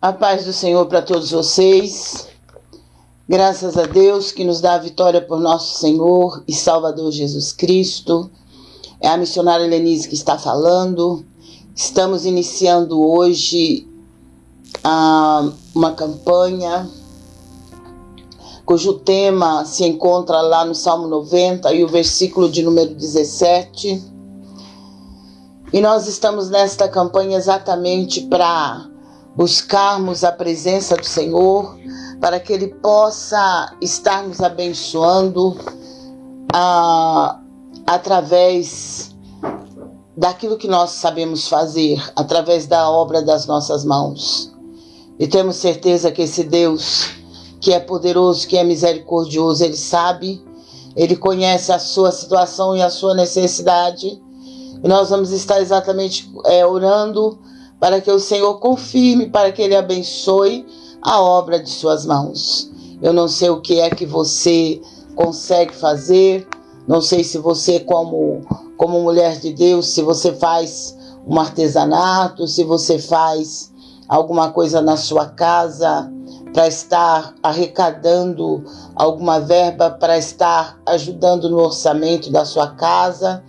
A paz do Senhor para todos vocês. Graças a Deus que nos dá a vitória por nosso Senhor e Salvador Jesus Cristo. É a missionária Lenise que está falando. Estamos iniciando hoje ah, uma campanha cujo tema se encontra lá no Salmo 90 e o versículo de número 17. E nós estamos nesta campanha exatamente para buscarmos a presença do Senhor, para que Ele possa estar nos abençoando ah, através daquilo que nós sabemos fazer, através da obra das nossas mãos. E temos certeza que esse Deus, que é poderoso, que é misericordioso, Ele sabe, Ele conhece a sua situação e a sua necessidade. E nós vamos estar exatamente é, orando para que o Senhor confirme, para que Ele abençoe a obra de suas mãos. Eu não sei o que é que você consegue fazer, não sei se você, como, como mulher de Deus, se você faz um artesanato, se você faz alguma coisa na sua casa para estar arrecadando alguma verba para estar ajudando no orçamento da sua casa.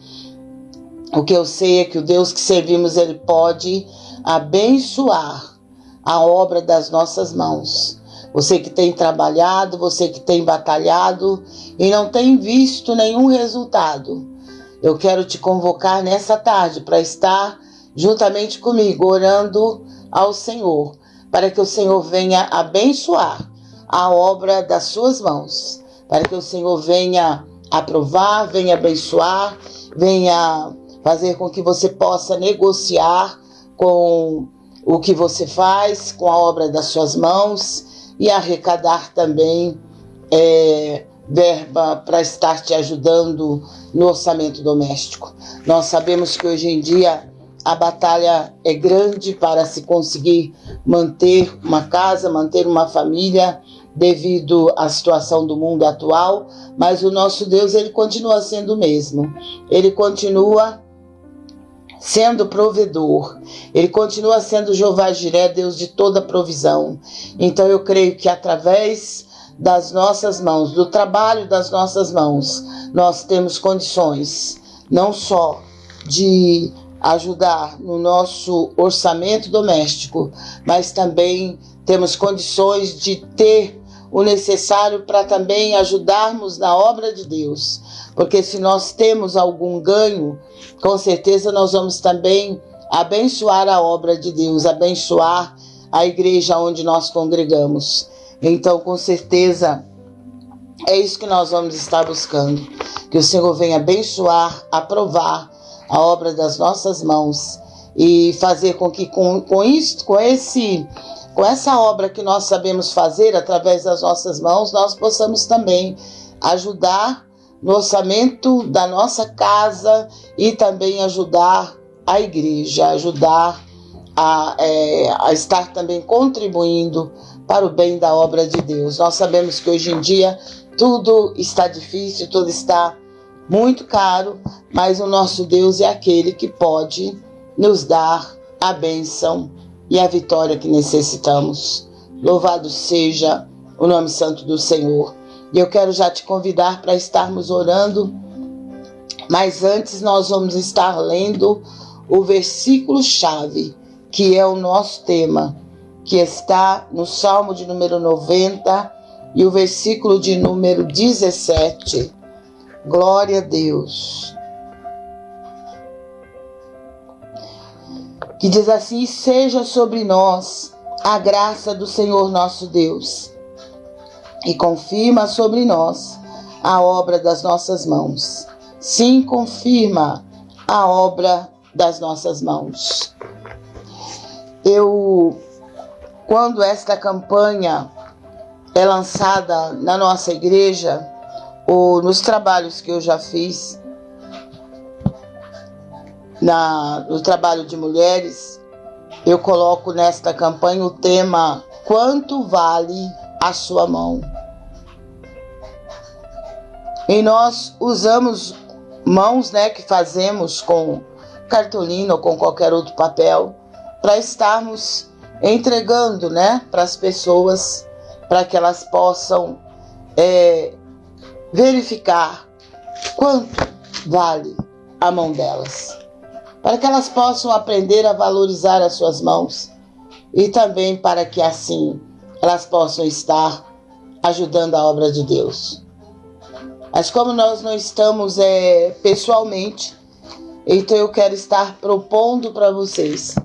O que eu sei é que o Deus que servimos, ele pode abençoar a obra das nossas mãos. Você que tem trabalhado, você que tem batalhado e não tem visto nenhum resultado. Eu quero te convocar nessa tarde para estar juntamente comigo orando ao Senhor, para que o Senhor venha abençoar a obra das suas mãos, para que o Senhor venha aprovar, venha abençoar, venha fazer com que você possa negociar com o que você faz, com a obra das suas mãos e arrecadar também é, verba para estar te ajudando no orçamento doméstico. Nós sabemos que hoje em dia a batalha é grande para se conseguir manter uma casa, manter uma família devido à situação do mundo atual, mas o nosso Deus ele continua sendo o mesmo. Ele continua sendo provedor. Ele continua sendo Jeová Jiré, Deus de toda provisão. Então eu creio que através das nossas mãos, do trabalho das nossas mãos, nós temos condições não só de ajudar no nosso orçamento doméstico, mas também temos condições de ter o necessário para também ajudarmos na obra de Deus. Porque se nós temos algum ganho, com certeza nós vamos também abençoar a obra de Deus, abençoar a igreja onde nós congregamos. Então, com certeza, é isso que nós vamos estar buscando. Que o Senhor venha abençoar, aprovar a obra das nossas mãos e fazer com que com, com isso, com esse com essa obra que nós sabemos fazer através das nossas mãos, nós possamos também ajudar no orçamento da nossa casa e também ajudar a igreja, ajudar a, é, a estar também contribuindo para o bem da obra de Deus. Nós sabemos que hoje em dia tudo está difícil, tudo está muito caro, mas o nosso Deus é aquele que pode nos dar a bênção e a vitória que necessitamos. Louvado seja o nome santo do Senhor. E eu quero já te convidar para estarmos orando, mas antes nós vamos estar lendo o versículo chave, que é o nosso tema, que está no Salmo de número 90 e o versículo de número 17. Glória a Deus. que diz assim: Seja sobre nós a graça do Senhor nosso Deus, e confirma sobre nós a obra das nossas mãos. Sim, confirma a obra das nossas mãos. Eu, quando esta campanha é lançada na nossa igreja, ou nos trabalhos que eu já fiz, na, no trabalho de mulheres, eu coloco nesta campanha o tema Quanto vale a sua mão? E nós usamos mãos né, que fazemos com cartolina ou com qualquer outro papel para estarmos entregando né, para as pessoas para que elas possam é, verificar quanto vale a mão delas, para que elas possam aprender a valorizar as suas mãos e também para que assim elas possam estar ajudando a obra de Deus. Mas como nós não estamos é, pessoalmente, então eu quero estar propondo para vocês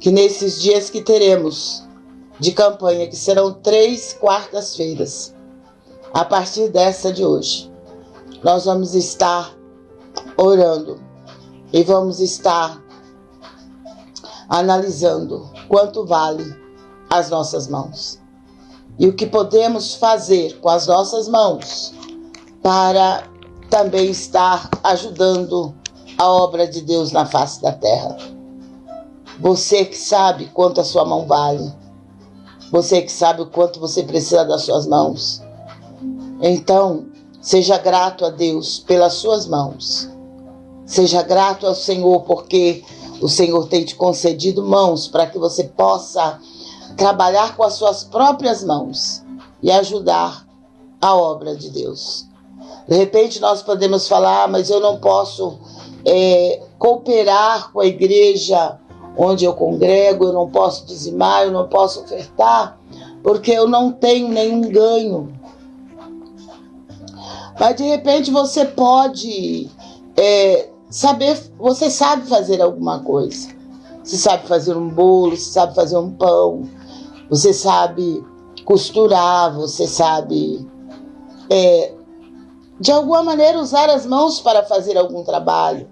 que nesses dias que teremos de campanha, que serão três quartas-feiras, a partir dessa de hoje, nós vamos estar orando e vamos estar analisando quanto vale as nossas mãos e o que podemos fazer com as nossas mãos para também estar ajudando a obra de Deus na face da terra. Você que sabe quanto a sua mão vale, você que sabe o quanto você precisa das suas mãos. Então, seja grato a Deus pelas suas mãos. Seja grato ao Senhor porque o Senhor tem te concedido mãos para que você possa trabalhar com as suas próprias mãos e ajudar a obra de Deus. De repente nós podemos falar, ah, mas eu não posso é, cooperar com a igreja onde eu congrego, eu não posso dizimar, eu não posso ofertar, porque eu não tenho nenhum ganho. Mas de repente você pode é, saber, você sabe fazer alguma coisa. Você sabe fazer um bolo, você sabe fazer um pão, você sabe costurar, você sabe é, de alguma maneira usar as mãos para fazer algum trabalho.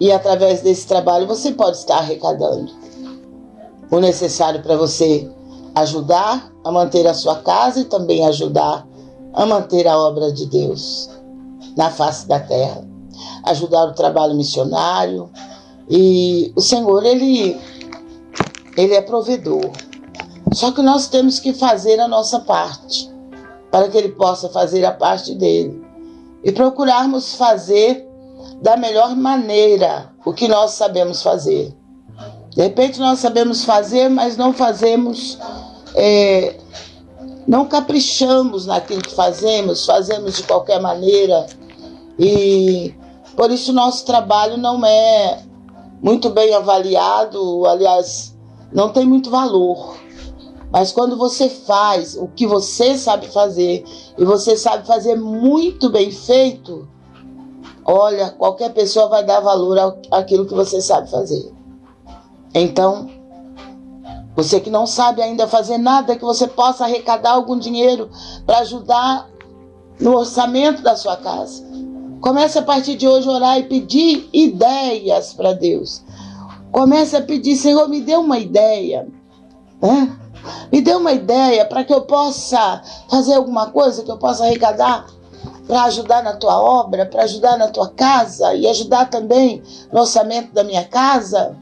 E através desse trabalho você pode estar arrecadando o necessário para você ajudar a manter a sua casa e também ajudar a manter a obra de Deus na face da terra, ajudar o trabalho missionário. E o Senhor, ele ele é provedor. Só que nós temos que fazer a nossa parte para que ele possa fazer a parte dele e procurarmos fazer da melhor maneira o que nós sabemos fazer. De repente nós sabemos fazer, mas não fazemos, é, não caprichamos naquilo que fazemos, fazemos de qualquer maneira e por isso nosso trabalho não é muito bem avaliado, aliás, não tem muito valor. Mas quando você faz o que você sabe fazer e você sabe fazer muito bem feito, olha, qualquer pessoa vai dar valor àquilo que você sabe fazer. Então, você que não sabe ainda fazer nada, que você possa arrecadar algum dinheiro para ajudar no orçamento da sua casa. Comece a partir de hoje orar e pedir ideias para Deus. Comece a pedir, Senhor, me dê uma ideia. Né? Me dê uma ideia para que eu possa fazer alguma coisa, que eu possa arrecadar para ajudar na tua obra, para ajudar na tua casa e ajudar também no orçamento da minha casa.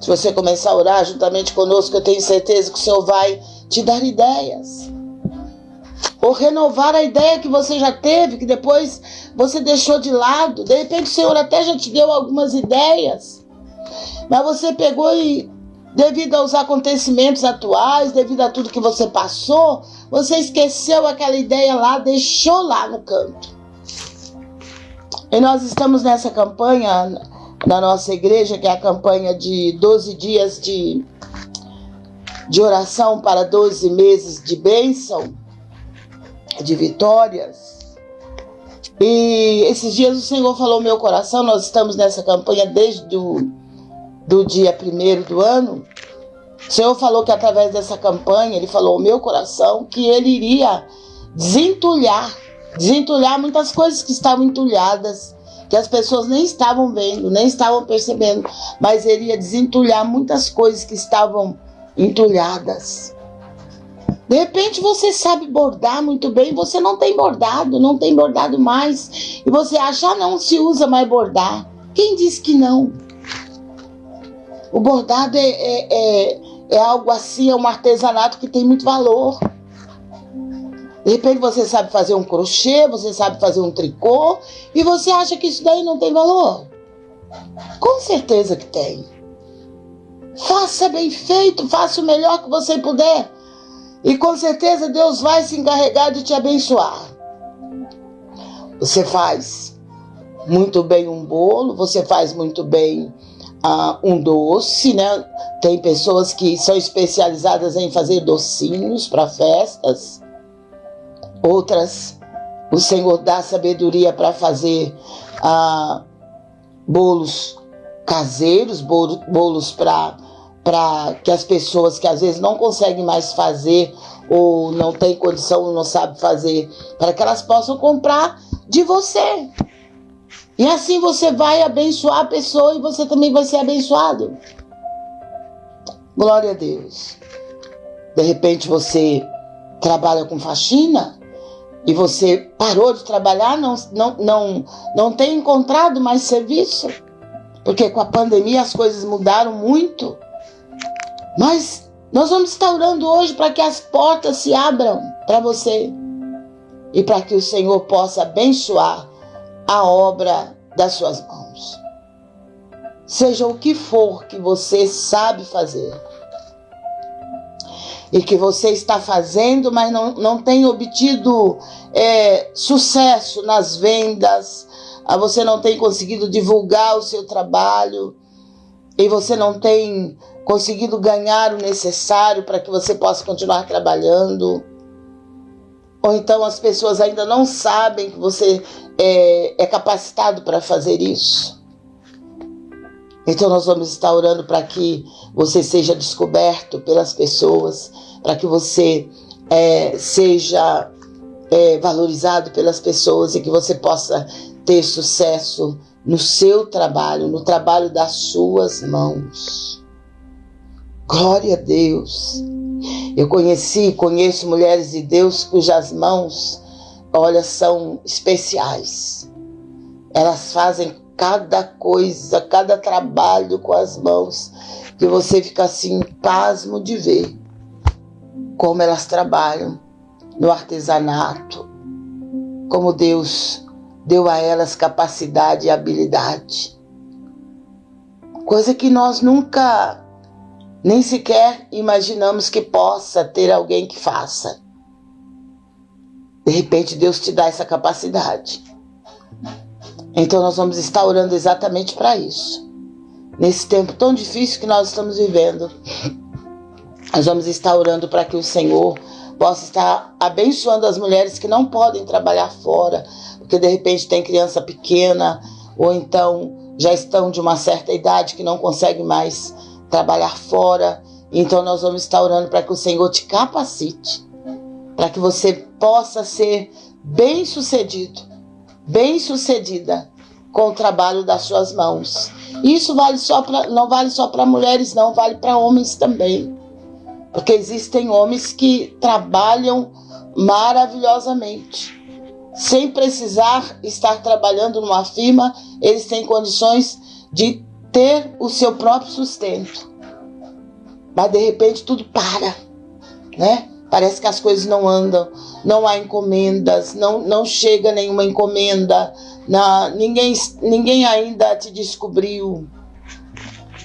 Se você começar a orar juntamente conosco, eu tenho certeza que o Senhor vai te dar ideias. Ou renovar a ideia que você já teve, que depois você deixou de lado. De repente o Senhor até já te deu algumas ideias. Mas você pegou e devido aos acontecimentos atuais, devido a tudo que você passou, você esqueceu aquela ideia lá, deixou lá no canto. E nós estamos nessa campanha na nossa igreja, que é a campanha de 12 dias de, de oração para 12 meses de bênção, de vitórias. E esses dias o Senhor falou meu coração, nós estamos nessa campanha desde o do dia primeiro do ano, o Senhor falou que através dessa campanha, Ele falou ao meu coração que Ele iria desentulhar, desentulhar muitas coisas que estavam entulhadas, que as pessoas nem estavam vendo, nem estavam percebendo, mas Ele ia desentulhar muitas coisas que estavam entulhadas. De repente você sabe bordar muito bem, você não tem bordado, não tem bordado mais, e você acha, ah, não se usa mais bordar. Quem disse que não? O bordado é, é, é, é algo assim, é um artesanato que tem muito valor. De repente você sabe fazer um crochê, você sabe fazer um tricô, e você acha que isso daí não tem valor? Com certeza que tem. Faça bem feito, faça o melhor que você puder. E com certeza Deus vai se encarregar de te abençoar. Você faz muito bem um bolo, você faz muito bem uh, um doce, né? Tem pessoas que são especializadas em fazer docinhos para festas. Outras, o Senhor dá sabedoria para fazer uh, bolos caseiros, bolos para para que as pessoas que às vezes não conseguem mais fazer ou não tem condição, não sabe fazer, para que elas possam comprar de você. E assim você vai abençoar a pessoa e você também vai ser abençoado. Glória a Deus. De repente você trabalha com faxina e você parou de trabalhar, não, não, não, não tem encontrado mais serviço. Porque com a pandemia as coisas mudaram muito. Mas nós vamos estar orando hoje para que as portas se abram para você e para que o Senhor possa abençoar a obra das suas mãos. Seja o que for que você sabe fazer e que você está fazendo, mas não, não tem obtido é, sucesso nas vendas, ah, você não tem conseguido divulgar o seu trabalho e você não tem conseguindo ganhar o necessário para que você possa continuar trabalhando. Ou então as pessoas ainda não sabem que você é, é capacitado para fazer isso. Então nós vamos estar orando para que você seja descoberto pelas pessoas, para que você é, seja é, valorizado pelas pessoas e que você possa ter sucesso no seu trabalho, no trabalho das suas mãos. Glória a Deus. Eu conheci, conheço mulheres de Deus cujas mãos, olha, são especiais. Elas fazem cada coisa, cada trabalho com as mãos, que você fica assim, pasmo de ver como elas trabalham no artesanato, como Deus deu a elas capacidade e habilidade. Coisa que nós nunca nem sequer imaginamos que possa ter alguém que faça. De repente, Deus te dá essa capacidade. Então, nós vamos estar orando exatamente para isso. Nesse tempo tão difícil que nós estamos vivendo, nós vamos estar orando para que o Senhor possa estar abençoando as mulheres que não podem trabalhar fora, porque de repente tem criança pequena, ou então já estão de uma certa idade que não conseguem mais trabalhar fora. Então nós vamos estar orando para que o Senhor te capacite, para que você possa ser bem sucedido, bem sucedida com o trabalho das suas mãos. Isso vale só pra, não vale só para mulheres, não, vale para homens também. Porque existem homens que trabalham maravilhosamente. Sem precisar estar trabalhando numa firma, eles têm condições de ter o seu próprio sustento. Mas de repente tudo para, né? Parece que as coisas não andam, não há encomendas, não, não chega nenhuma encomenda, na, ninguém, ninguém ainda te descobriu.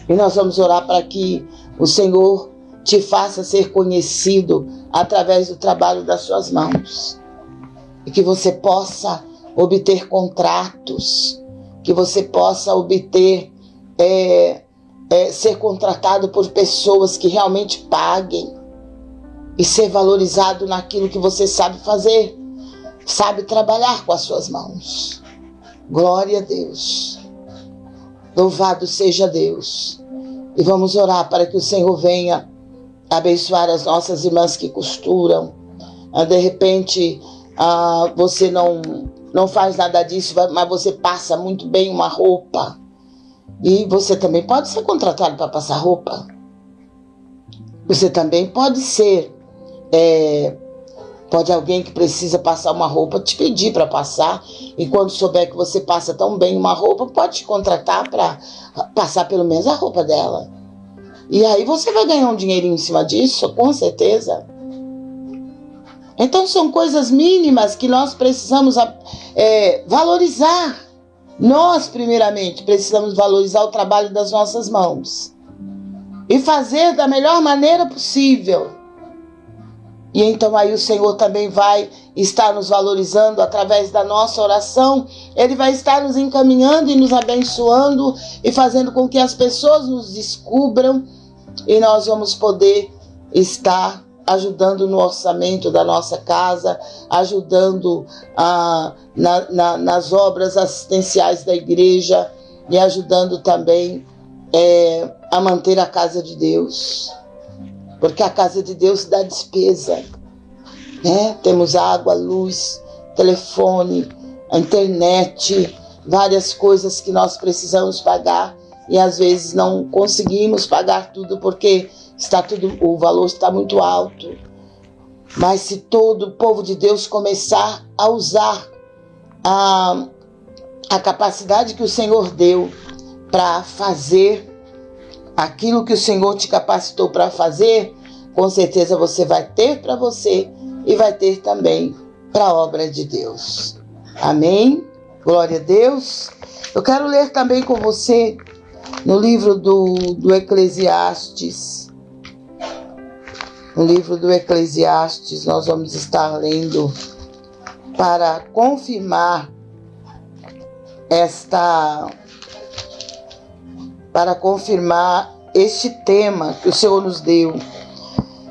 E nós vamos orar para que o Senhor te faça ser conhecido através do trabalho das suas mãos. E que você possa obter contratos, que você possa obter é, é, ser contratado por pessoas que realmente paguem e ser valorizado naquilo que você sabe fazer, sabe trabalhar com as suas mãos. Glória a Deus. Louvado seja Deus. E vamos orar para que o Senhor venha abençoar as nossas irmãs que costuram. Ah, de repente, ah, você não, não faz nada disso, mas você passa muito bem uma roupa. E você também pode ser contratado para passar roupa. Você também pode ser. É, pode alguém que precisa passar uma roupa te pedir para passar. E quando souber que você passa tão bem uma roupa, pode te contratar para passar pelo menos a roupa dela. E aí você vai ganhar um dinheirinho em cima disso, com certeza. Então são coisas mínimas que nós precisamos é, valorizar. Nós, primeiramente, precisamos valorizar o trabalho das nossas mãos e fazer da melhor maneira possível. E então aí o Senhor também vai estar nos valorizando através da nossa oração, Ele vai estar nos encaminhando e nos abençoando e fazendo com que as pessoas nos descubram e nós vamos poder estar ajudando no orçamento da nossa casa, ajudando ah, na, na, nas obras assistenciais da igreja e ajudando também é, a manter a casa de Deus. Porque a casa de Deus dá despesa. Né? Temos água, luz, telefone, internet, várias coisas que nós precisamos pagar e às vezes não conseguimos pagar tudo porque está tudo, o valor está muito alto. Mas se todo o povo de Deus começar a usar a, a capacidade que o Senhor deu para fazer aquilo que o Senhor te capacitou para fazer, com certeza você vai ter para você e vai ter também para a obra de Deus. Amém? Glória a Deus. Eu quero ler também com você no livro do, do Eclesiastes. No livro do Eclesiastes, nós vamos estar lendo para confirmar esta. Para confirmar este tema que o Senhor nos deu.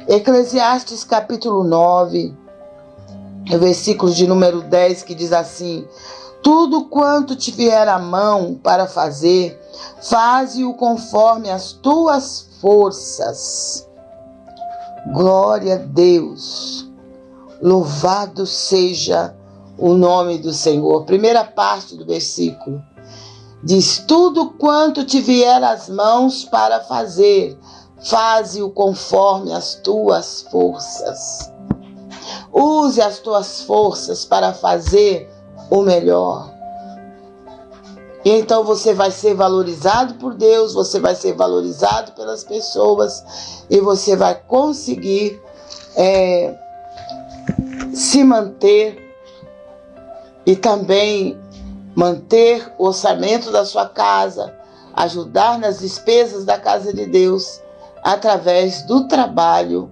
Eclesiastes capítulo 9, versículo de número 10, que diz assim: Tudo quanto te vier a mão para fazer, faze-o conforme as tuas forças. Glória a Deus. Louvado seja o nome do Senhor. Primeira parte do versículo. Diz: Tudo quanto te vier às mãos para fazer, faze-o conforme as tuas forças. Use as tuas forças para fazer o melhor. E então você vai ser valorizado por Deus, você vai ser valorizado pelas pessoas e você vai conseguir é, se manter e também manter o orçamento da sua casa, ajudar nas despesas da casa de Deus através do trabalho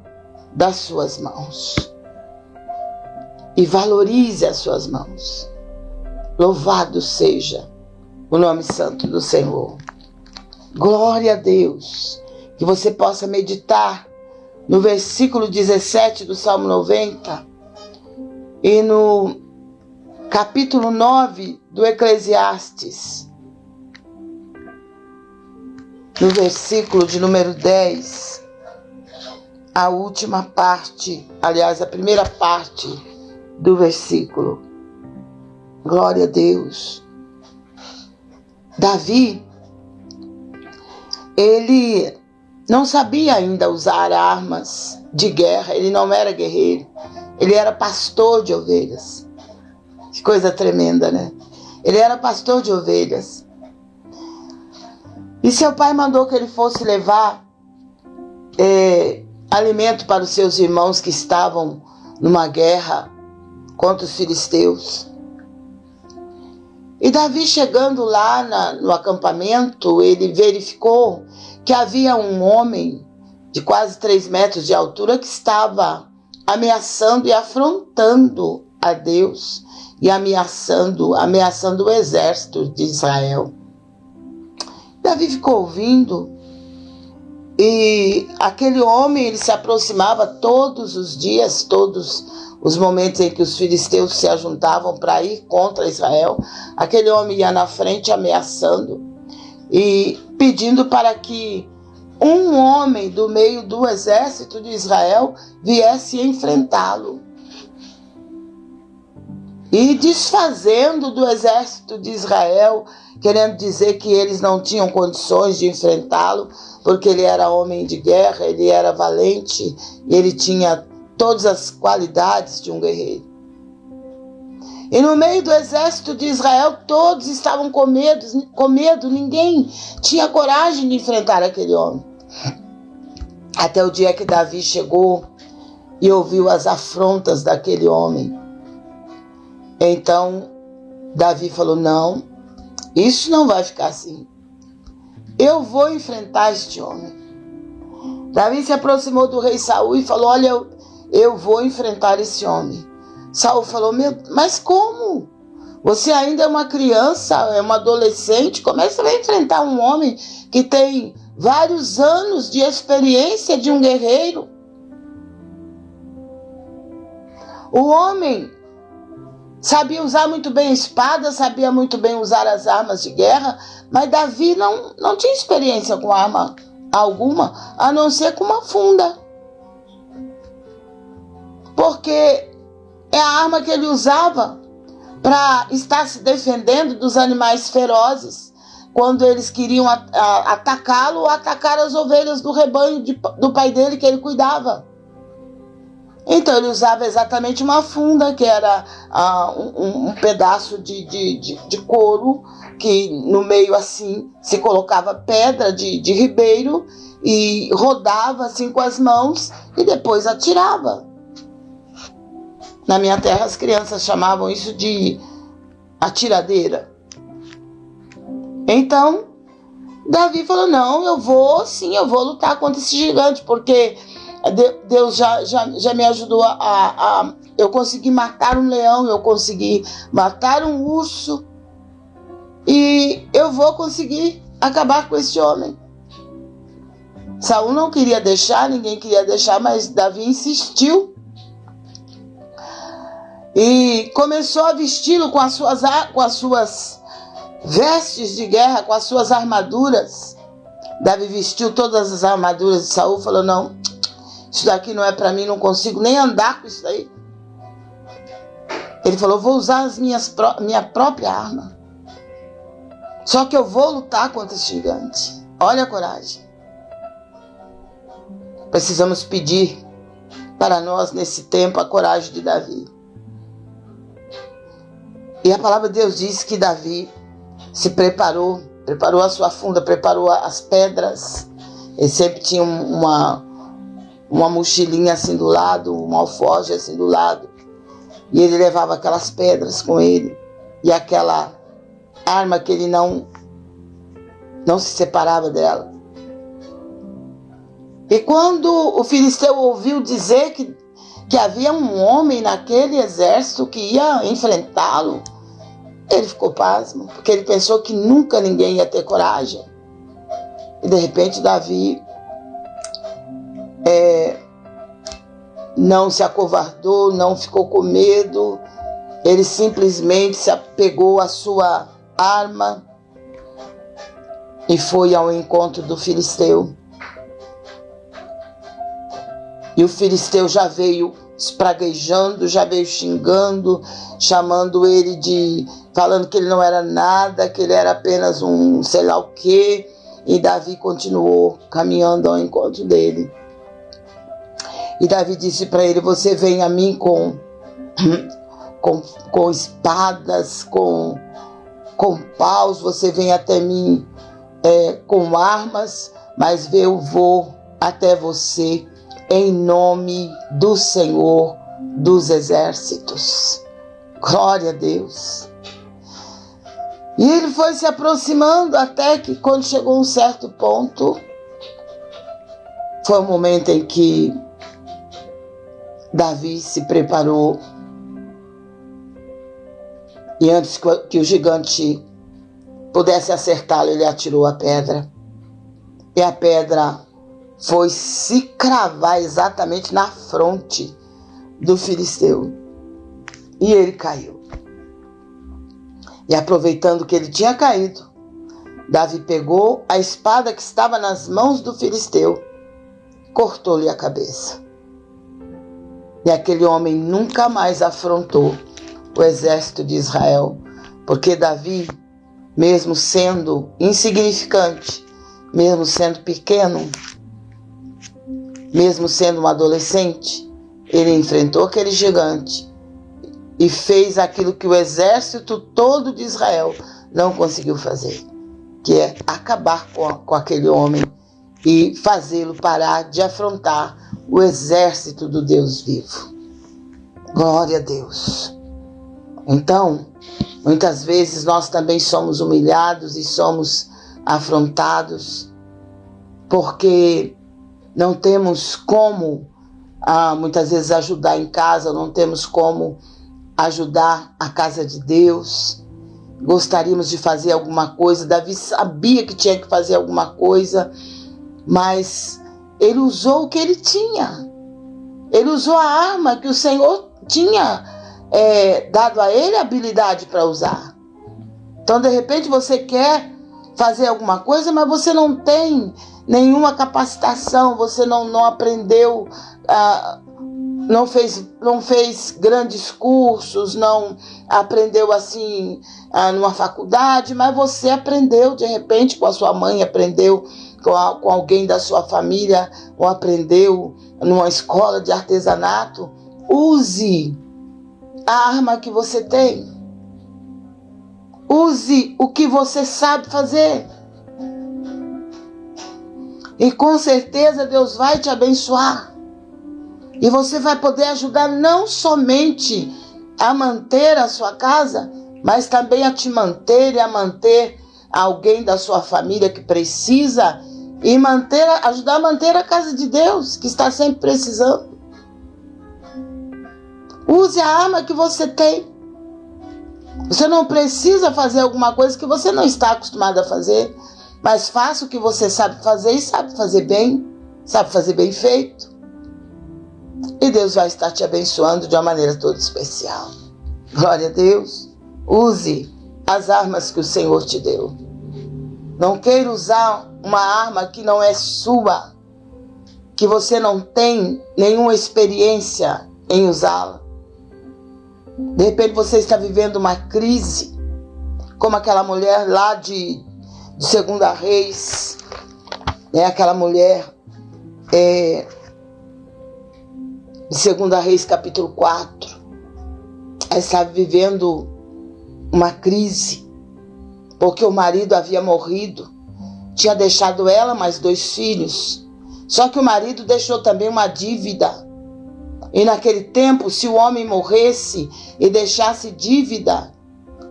das suas mãos. E valorize as suas mãos. Louvado seja o nome santo do Senhor. Glória a Deus. Que você possa meditar no versículo 17 do Salmo 90 e no capítulo 9 do Eclesiastes. No versículo de número 10, a última parte, aliás, a primeira parte do versículo. Glória a Deus. Davi, ele não sabia ainda usar armas de guerra, ele não era guerreiro, ele era pastor de ovelhas. Que coisa tremenda, né? Ele era pastor de ovelhas. E seu pai mandou que ele fosse levar é, alimento para os seus irmãos que estavam numa guerra contra os filisteus. E Davi, chegando lá na, no acampamento, ele verificou que havia um homem de quase três metros de altura que estava ameaçando e afrontando a Deus e ameaçando, ameaçando o exército de Israel. Davi ficou ouvindo e aquele homem ele se aproximava todos os dias, todos os momentos em que os filisteus se ajuntavam para ir contra Israel, aquele homem ia na frente ameaçando e pedindo para que um homem do meio do exército de Israel viesse enfrentá-lo. E desfazendo do exército de Israel, querendo dizer que eles não tinham condições de enfrentá-lo, porque ele era homem de guerra, ele era valente, ele tinha todas as qualidades de um guerreiro. E no meio do exército de Israel, todos estavam com medo, com medo, ninguém tinha coragem de enfrentar aquele homem. Até o dia que Davi chegou e ouviu as afrontas daquele homem. Então, Davi falou: Não, isso não vai ficar assim. Eu vou enfrentar este homem. Davi se aproximou do rei Saul e falou: Olha, eu, eu vou enfrentar esse homem. Saul falou: mas como? Você ainda é uma criança, é uma adolescente, como é que vai enfrentar um homem que tem vários anos de experiência de um guerreiro? O homem sabia usar muito bem a espada, sabia muito bem usar as armas de guerra, mas Davi não, não tinha experiência com arma alguma, a não ser com uma funda. Porque é a arma que ele usava para estar se defendendo dos animais ferozes quando eles queriam atacá-lo ou atacar as ovelhas do rebanho de, do pai dele que ele cuidava. Então ele usava exatamente uma funda, que era um, um, pedaço de, de, de, de, couro, que no meio assim se colocava pedra de, de ribeiro e rodava assim com as mãos e depois atirava. Na minha terra, as crianças chamavam isso de atiradeira. Então, Davi falou: Não, eu vou, sim, eu vou lutar contra esse gigante, porque Deus já, já, já me ajudou a, a. Eu consegui matar um leão, eu consegui matar um urso, e eu vou conseguir acabar com esse homem. Saul não queria deixar, ninguém queria deixar, mas Davi insistiu e começou a vesti-lo com as suas com as suas vestes de guerra, com as suas armaduras. Davi vestiu todas as armaduras de Saul, falou: "Não, isso daqui não é para mim, não consigo nem andar com isso daí". Ele falou: "Vou usar as minhas minha própria arma. Só que eu vou lutar contra esse gigante". Olha a coragem. Precisamos pedir para nós nesse tempo a coragem de Davi. E a palavra de Deus diz que Davi se preparou, preparou a sua funda, preparou as pedras. Ele sempre tinha uma, uma mochilinha assim do lado, um alforje assim do lado. E ele levava aquelas pedras com ele. E aquela arma que ele não, não se separava dela. E quando o filisteu ouviu dizer que que havia um homem naquele exército que ia enfrentá-lo, ele ficou pasmo, porque ele pensou que nunca ninguém ia ter coragem. E de repente Davi é, não se acovardou, não ficou com medo, ele simplesmente se apegou à sua arma e foi ao encontro do filisteu. E o filisteu já veio espraguejando, já veio xingando, chamando ele de. falando que ele não era nada, que ele era apenas um sei lá o quê. E Davi continuou caminhando ao encontro dele. E Davi disse para ele: Você vem a mim com, com, com espadas, com, com paus, você vem até mim é, com armas, mas eu vou até você em nome do Senhor dos Exércitos. Glória a Deus. E ele foi se aproximando até que, quando chegou a um certo ponto, foi o momento em que Davi se preparou. E antes que o gigante pudesse acertá-lo, ele atirou a pedra. E a pedra foi se cravar exatamente na fronte do filisteu. E ele caiu. E aproveitando que ele tinha caído, Davi pegou a espada que estava nas mãos do filisteu, cortou-lhe a cabeça. E aquele homem nunca mais afrontou o exército de Israel, porque Davi, mesmo sendo insignificante, mesmo sendo pequeno, mesmo sendo um adolescente, ele enfrentou aquele gigante e fez aquilo que o exército todo de Israel não conseguiu fazer, que é acabar com, com aquele homem e fazê-lo parar de afrontar o exército do Deus vivo. Glória a Deus. Então, muitas vezes nós também somos humilhados e somos afrontados porque não temos como ah, muitas vezes ajudar em casa, não temos como ajudar a casa de Deus. Gostaríamos de fazer alguma coisa. Davi sabia que tinha que fazer alguma coisa, mas ele usou o que ele tinha. Ele usou a arma que o Senhor tinha é, dado a ele a habilidade para usar. Então, de repente, você quer fazer alguma coisa, mas você não tem nenhuma capacitação, você não, não aprendeu, ah, não, fez, não fez grandes cursos, não aprendeu assim ah, numa faculdade, mas você aprendeu de repente com a sua mãe, aprendeu com, a, com alguém da sua família, ou aprendeu numa escola de artesanato. Use a arma que você tem. Use o que você sabe fazer. E com certeza Deus vai te abençoar. E você vai poder ajudar não somente a manter a sua casa, mas também a te manter e a manter alguém da sua família que precisa e manter, ajudar a manter a casa de Deus, que está sempre precisando. Use a arma que você tem. Você não precisa fazer alguma coisa que você não está acostumado a fazer. Mas faça o que você sabe fazer e sabe fazer bem, sabe fazer bem feito. E Deus vai estar te abençoando de uma maneira toda especial. Glória a Deus. Use as armas que o Senhor te deu. Não queira usar uma arma que não é sua, que você não tem nenhuma experiência em usá-la. De repente você está vivendo uma crise, como aquela mulher lá de de Segunda Reis, né? Aquela mulher é, de Segunda Reis, capítulo 4. Ela estava vivendo uma crise, porque o marido havia morrido, tinha deixado ela mais dois filhos. Só que o marido deixou também uma dívida. E naquele tempo, se o homem morresse e deixasse dívida,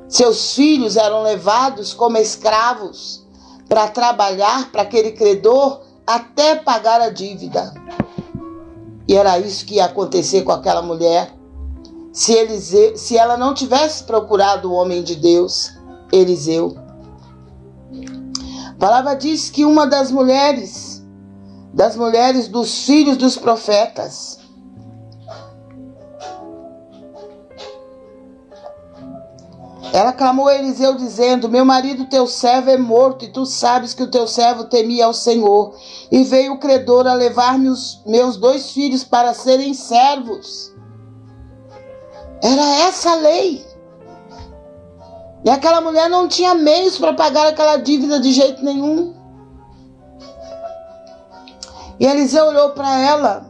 seus filhos eram levados como escravos para trabalhar para aquele credor até pagar a dívida. E era isso que ia acontecer com aquela mulher. Se, Eliseu, se ela não tivesse procurado o homem de Deus, Eliseu. A palavra diz que uma das mulheres, das mulheres dos filhos dos profetas, Ela clamou a Eliseu, dizendo: Meu marido, teu servo, é morto, e tu sabes que o teu servo temia ao Senhor. E veio o credor a levar-me os meus dois filhos para serem servos. Era essa a lei. E aquela mulher não tinha meios para pagar aquela dívida de jeito nenhum. E Eliseu olhou para ela.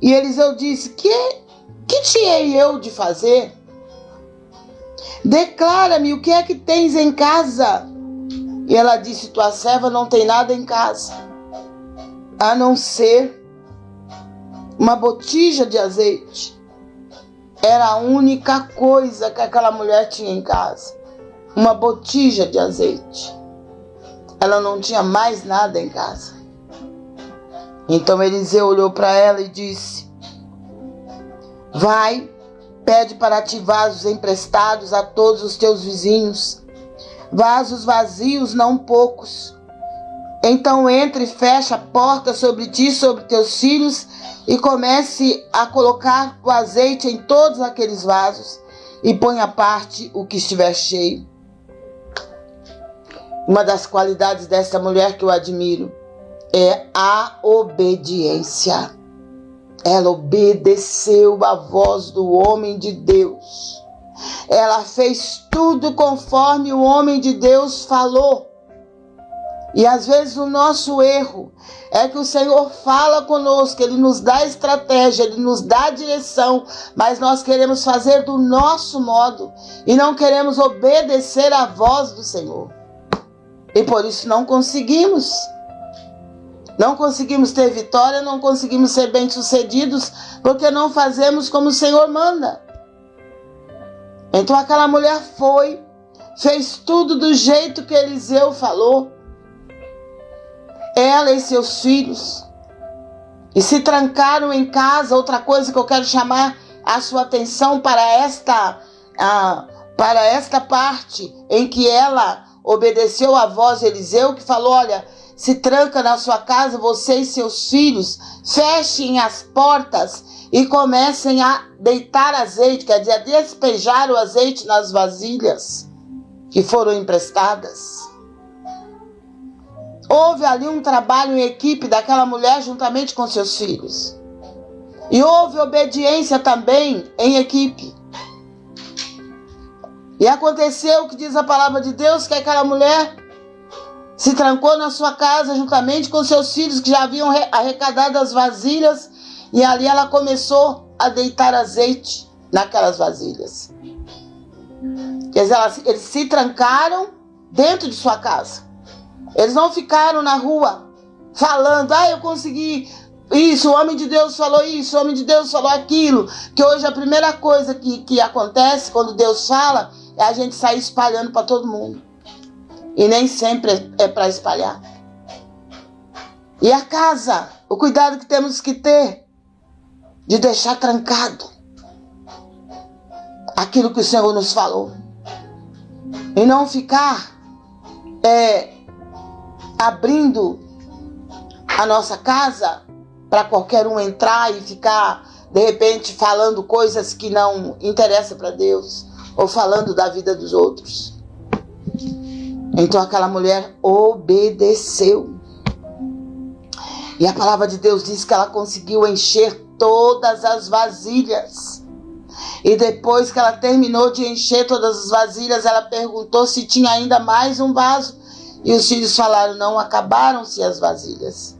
E Eliseu disse: Que, que tinha eu de fazer? Declara-me o que é que tens em casa. E ela disse: Tua serva não tem nada em casa, a não ser uma botija de azeite. Era a única coisa que aquela mulher tinha em casa. Uma botija de azeite. Ela não tinha mais nada em casa. Então Eliseu olhou para ela e disse: Vai Pede para ti vasos emprestados a todos os teus vizinhos, vasos vazios, não poucos. Então entre e fecha a porta sobre ti sobre teus filhos e comece a colocar o azeite em todos aqueles vasos e põe à parte o que estiver cheio. Uma das qualidades dessa mulher que eu admiro é a obediência. Ela obedeceu à voz do homem de Deus. Ela fez tudo conforme o homem de Deus falou. E às vezes o nosso erro é que o Senhor fala conosco, Ele nos dá estratégia, Ele nos dá direção, mas nós queremos fazer do nosso modo e não queremos obedecer à voz do Senhor. E por isso não conseguimos. Não conseguimos ter vitória, não conseguimos ser bem-sucedidos, porque não fazemos como o Senhor manda. Então aquela mulher foi, fez tudo do jeito que Eliseu falou. Ela e seus filhos. E se trancaram em casa. Outra coisa que eu quero chamar a sua atenção para esta, para esta parte em que ela obedeceu à voz de Eliseu, que falou: Olha, se tranca na sua casa, você e seus filhos, fechem as portas e comecem a deitar azeite, quer dizer, a despejar o azeite nas vasilhas que foram emprestadas. Houve ali um trabalho em equipe daquela mulher juntamente com seus filhos. E houve obediência também em equipe. E aconteceu o que diz a palavra de Deus, que aquela mulher se trancou na sua casa juntamente com seus filhos que já haviam arrecadado as vasilhas e ali ela começou a deitar azeite naquelas vasilhas. Quer dizer, eles se trancaram dentro de sua casa. Eles não ficaram na rua falando, ah, eu consegui isso, o homem de Deus falou isso, o homem de Deus falou aquilo. Que hoje a primeira coisa que, que acontece quando Deus fala é a gente sair espalhando para todo mundo. E nem sempre é para espalhar. E a casa, o cuidado que temos que ter de deixar trancado aquilo que o Senhor nos falou. E não ficar é, abrindo a nossa casa para qualquer um entrar e ficar, de repente, falando coisas que não interessam para Deus ou falando da vida dos outros. Então aquela mulher obedeceu. E a palavra de Deus diz que ela conseguiu encher todas as vasilhas. E depois que ela terminou de encher todas as vasilhas, ela perguntou se tinha ainda mais um vaso. E os filhos falaram: não, acabaram-se as vasilhas.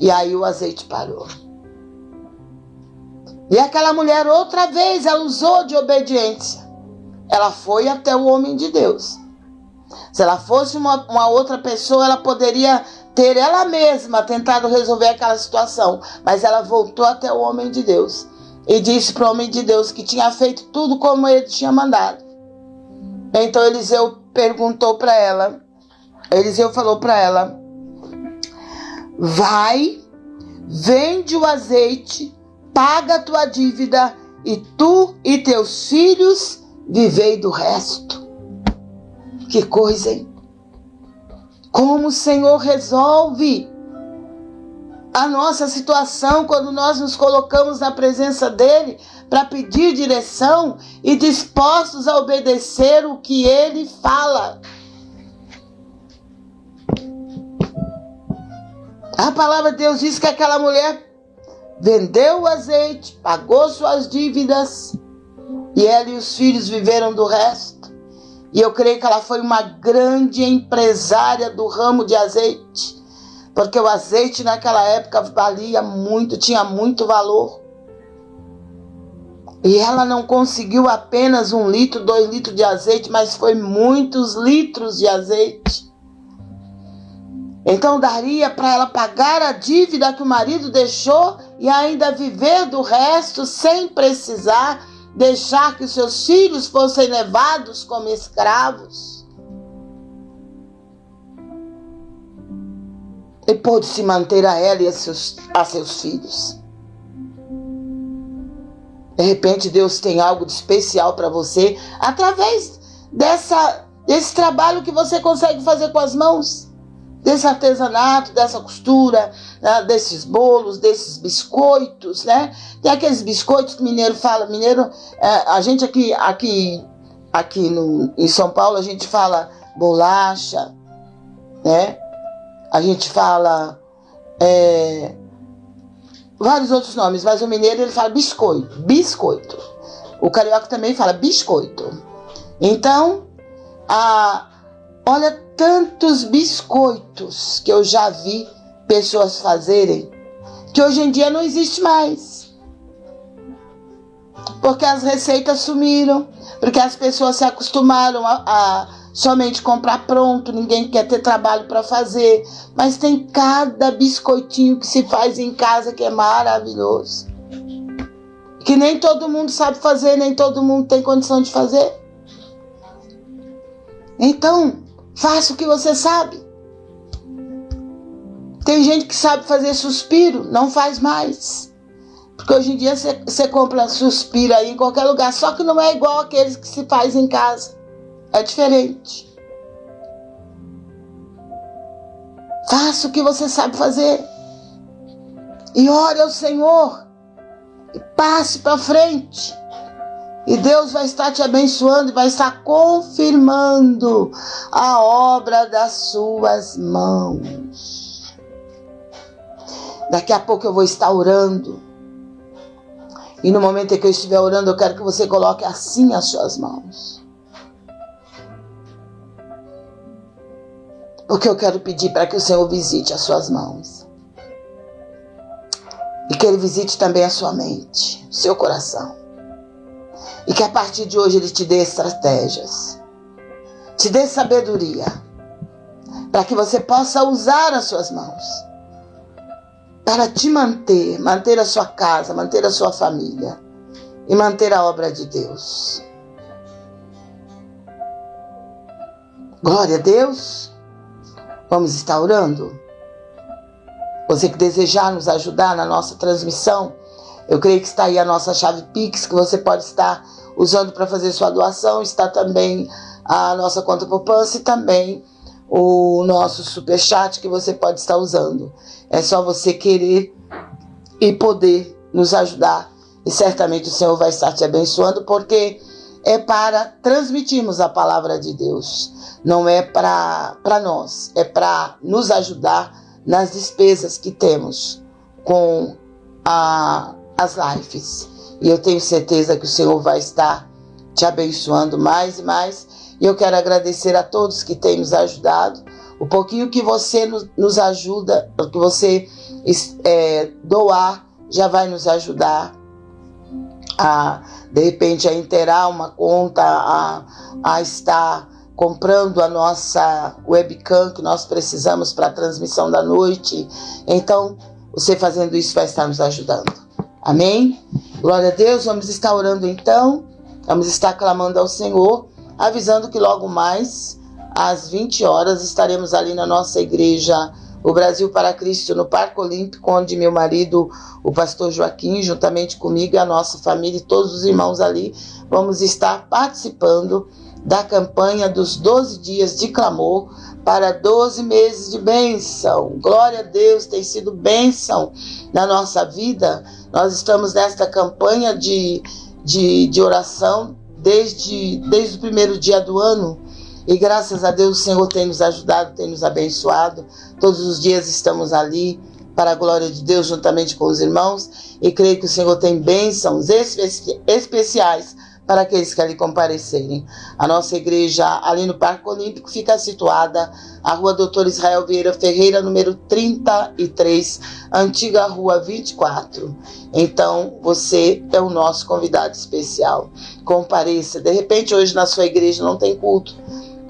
E aí o azeite parou. E aquela mulher, outra vez, ela usou de obediência. Ela foi até o homem de Deus. Se ela fosse uma, uma outra pessoa, ela poderia ter ela mesma tentado resolver aquela situação. Mas ela voltou até o homem de Deus e disse para o homem de Deus que tinha feito tudo como ele tinha mandado. Então Eliseu perguntou para ela, Eliseu falou para ela: Vai, vende o azeite, paga a tua dívida e tu e teus filhos vivei do resto. Que coisa, hein? Como o Senhor resolve a nossa situação quando nós nos colocamos na presença dEle para pedir direção e dispostos a obedecer o que Ele fala. A palavra de Deus diz que aquela mulher vendeu o azeite, pagou suas dívidas e ela e os filhos viveram do resto. E eu creio que ela foi uma grande empresária do ramo de azeite, porque o azeite naquela época valia muito, tinha muito valor. E ela não conseguiu apenas um litro, dois litros de azeite, mas foi muitos litros de azeite. Então daria para ela pagar a dívida que o marido deixou e ainda viver do resto sem precisar deixar que seus filhos fossem levados como escravos. E pôde se manter a ela e a seus, a seus filhos. De repente Deus tem algo de especial para você através dessa, desse trabalho que você consegue fazer com as mãos desse artesanato, dessa costura, né, desses bolos, desses biscoitos, né? Tem aqueles biscoitos que mineiro fala, mineiro, é, a gente aqui, aqui, aqui no, em São Paulo a gente fala bolacha, né? A gente fala é, vários outros nomes, mas o mineiro ele fala biscoito, biscoito. O carioca também fala biscoito. Então, a, olha tantos biscoitos que eu já vi pessoas fazerem que hoje em dia não existe mais. Porque as receitas sumiram, porque as pessoas se acostumaram a, a somente comprar pronto, ninguém quer ter trabalho para fazer. Mas tem cada biscoitinho que se faz em casa que é maravilhoso. Que nem todo mundo sabe fazer, nem todo mundo tem condição de fazer. Então, faça o que você sabe. Tem gente que sabe fazer suspiro, não faz mais. Porque hoje em dia você compra suspiro aí em qualquer lugar, só que não é igual aqueles que se faz em casa. É diferente. Faça o que você sabe fazer. E ore ao Senhor. E passe para frente. E Deus vai estar te abençoando e vai estar confirmando a obra das suas mãos. Daqui a pouco eu vou estar orando. E no momento em que eu estiver orando, eu quero que você coloque assim as suas mãos. Porque eu quero pedir para que o Senhor visite as suas mãos. E que Ele visite também a sua mente, o seu coração. E que a partir de hoje Ele te dê estratégias, te dê sabedoria, para que você possa usar as suas mãos para te manter, manter a sua casa, manter a sua família e manter a obra de Deus. Glória a Deus. Vamos estar orando? Você que desejar nos ajudar na nossa transmissão, eu creio que está aí a nossa chave Pix que você pode estar usando para fazer sua doação. Está também a nossa conta poupança e também o nosso super chat que você pode estar usando. É só você querer e poder nos ajudar e certamente o Senhor vai estar te abençoando porque é para transmitirmos a palavra de Deus não é para nós, é para nos ajudar nas despesas que temos com a, as lives. E eu tenho certeza que o Senhor vai estar te abençoando mais e mais. E eu quero agradecer a todos que têm nos ajudado. O pouquinho que você nos, ajuda, que você é, doar, já vai nos ajudar a, de repente, a inteirar uma conta, a, a estar comprando a nossa webcam que nós precisamos para a transmissão da noite. Então, você fazendo isso vai estar nos ajudando. Amém? Glória a Deus. Vamos estar orando então. Vamos estar clamando ao Senhor, avisando que logo mais, às 20 horas, estaremos ali na nossa igreja, o Brasil para Cristo, no Parque Olímpico, onde meu marido, o pastor Joaquim, juntamente comigo a nossa família e todos os irmãos ali, vamos estar participando da campanha dos 12 dias de clamor para 12 meses de bênção. Glória a Deus, tem sido bênção na nossa vida. Nós estamos nesta campanha de, de, de oração desde, desde o primeiro dia do ano. E graças a Deus o Senhor tem nos ajudado, tem nos abençoado. Todos os dias estamos ali para a glória de Deus juntamente com os irmãos. E creio que o Senhor tem bênçãos especi especiais para aqueles que ali comparecerem. A nossa igreja ali no Parque Olímpico fica situada a Rua Doutor Israel Vieira Ferreira, número 33, antiga Rua 24. Então, você é o nosso convidado especial. Compareça. De repente, hoje na sua igreja não tem culto.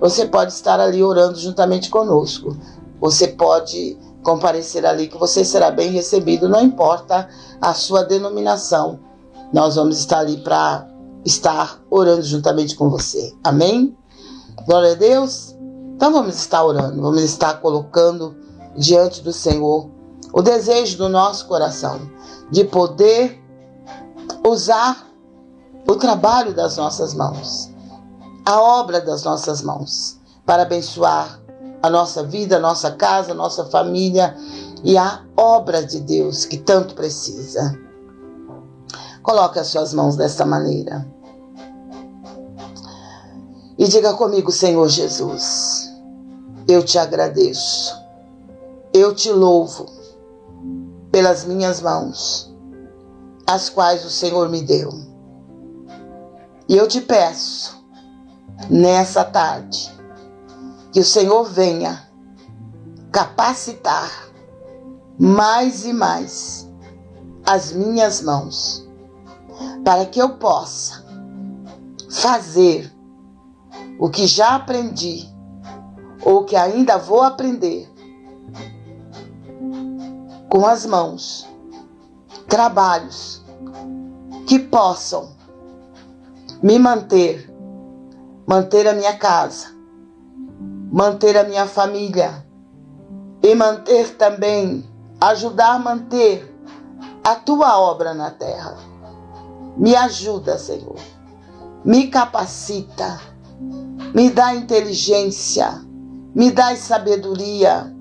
Você pode estar ali orando juntamente conosco. Você pode comparecer ali que você será bem recebido, não importa a sua denominação. Nós vamos estar ali para estar orando juntamente com você. Amém? Glória a Deus. Então vamos estar orando, vamos estar colocando diante do Senhor o desejo do nosso coração de poder usar o trabalho das nossas mãos, a obra das nossas mãos, para abençoar a nossa vida, a nossa casa, a nossa família e a obra de Deus que tanto precisa. Coloque as suas mãos desta maneira. E diga comigo, Senhor Jesus. eu te agradeço, eu te louvo pelas minhas mãos, as quais o Senhor me deu. E eu te peço, nessa tarde, que o Senhor venha capacitar mais e mais as minhas mãos, para que eu possa fazer o que já aprendi ou que ainda vou aprender com as mãos, trabalhos que possam me manter, manter a minha casa, manter a minha família e manter também, ajudar a manter a tua obra na terra. Me ajuda, Senhor. Me capacita. Me dá inteligência. Me dá sabedoria.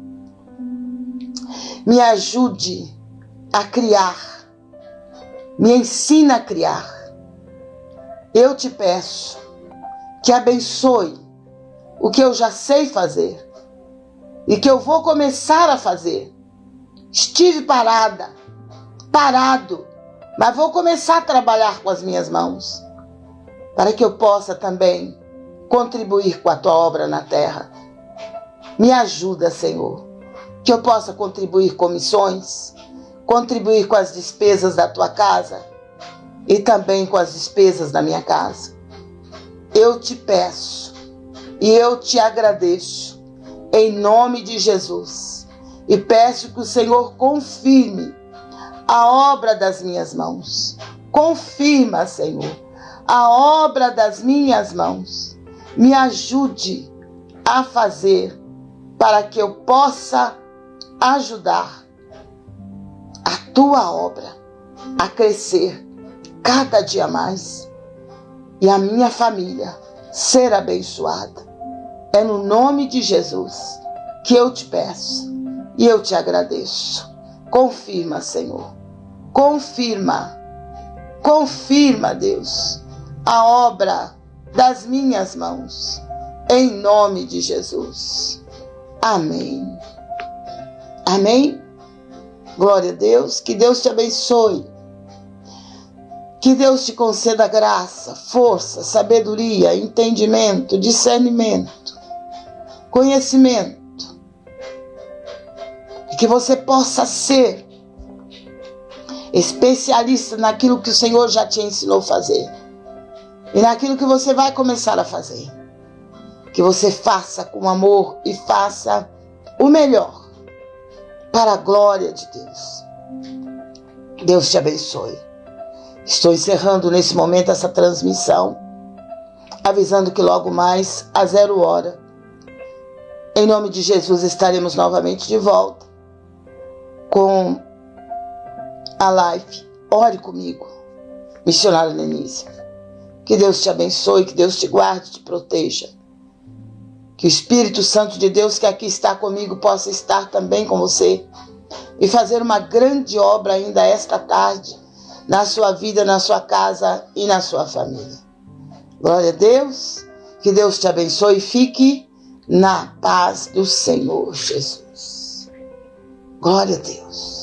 Me ajude a criar. Me ensina a criar. Eu te peço que abençoe o que eu já sei fazer e que eu vou começar a fazer. Estive parada, parado, mas vou começar a trabalhar com as minhas mãos para que eu possa também contribuir com a tua obra na terra. Me ajuda, Senhor, que eu possa contribuir com missões, contribuir com as despesas da tua casa e também com as despesas da minha casa. Eu te peço e eu te agradeço, em nome de Jesus, e peço que o Senhor confirme a obra das minhas mãos. Confirma, Senhor, a obra das minhas mãos. Me ajude a fazer para que eu possa ajudar a tua obra a crescer cada dia mais e a minha família ser abençoada. É no nome de Jesus que eu te peço e eu te agradeço. Confirma, Senhor. Confirma. Confirma, Deus, a obra das minhas mãos. Em nome de Jesus. Amém. Amém. Glória a Deus. Que Deus te abençoe. Que Deus te conceda graça, força, sabedoria, entendimento, discernimento conhecimento. E que você possa ser especialista naquilo que o Senhor já te ensinou a fazer. E naquilo que você vai começar a fazer. Que você faça com amor e faça o melhor para a glória de Deus. Deus te abençoe. Estou encerrando nesse momento essa transmissão, avisando que logo mais, a zero hora, em nome de Jesus estaremos novamente de volta com a live. Ore comigo, missionária Denise. Que Deus te abençoe, que Deus te guarde, te proteja. Que o Espírito Santo de Deus que aqui está comigo possa estar também com você e fazer uma grande obra ainda esta tarde na sua vida, na sua casa e na sua família. Glória a Deus. Que Deus te abençoe e fique na paz do Senhor Jesus. Glória a Deus.